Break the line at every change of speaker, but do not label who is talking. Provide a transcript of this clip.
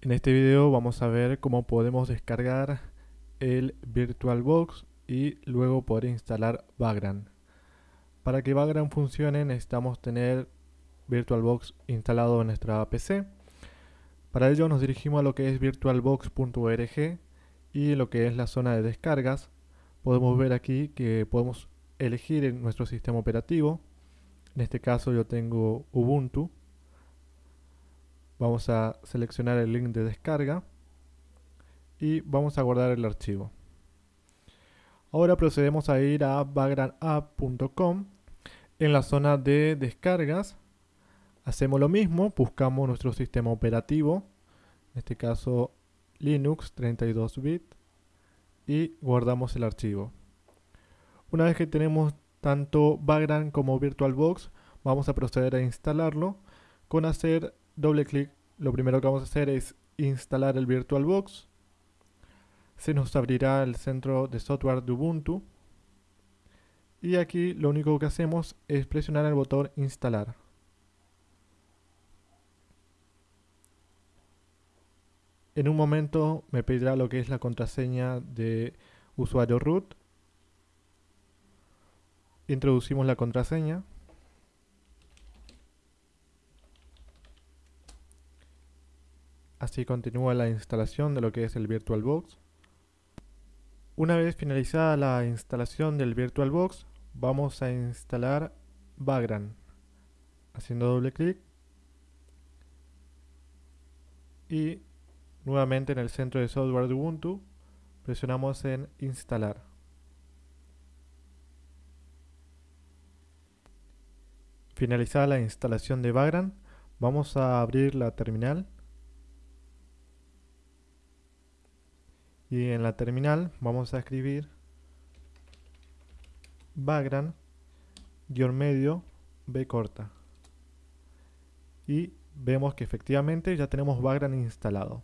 En este video vamos a ver cómo podemos descargar el VirtualBox y luego poder instalar Vagrant. Para que Vagrant funcione necesitamos tener VirtualBox instalado en nuestra PC. Para ello nos dirigimos a lo que es virtualbox.org y lo que es la zona de descargas. Podemos ver aquí que podemos elegir en nuestro sistema operativo. En este caso yo tengo Ubuntu Vamos a seleccionar el link de descarga y vamos a guardar el archivo. Ahora procedemos a ir a vagranapp.com. En la zona de descargas hacemos lo mismo, buscamos nuestro sistema operativo, en este caso Linux 32 bit y guardamos el archivo. Una vez que tenemos tanto Vagrant como VirtualBox, vamos a proceder a instalarlo con hacer doble clic, lo primero que vamos a hacer es instalar el VirtualBox. Se nos abrirá el centro de software de Ubuntu. Y aquí lo único que hacemos es presionar el botón instalar. En un momento me pedirá lo que es la contraseña de usuario root. Introducimos la contraseña. Así continúa la instalación de lo que es el VirtualBox. Una vez finalizada la instalación del VirtualBox, vamos a instalar Vagrant. Haciendo doble clic. Y nuevamente en el centro de software de Ubuntu, presionamos en instalar. Finalizada la instalación de Vagrant, vamos a abrir la terminal y en la terminal vamos a escribir background guion medio b corta. Y vemos que efectivamente ya tenemos background instalado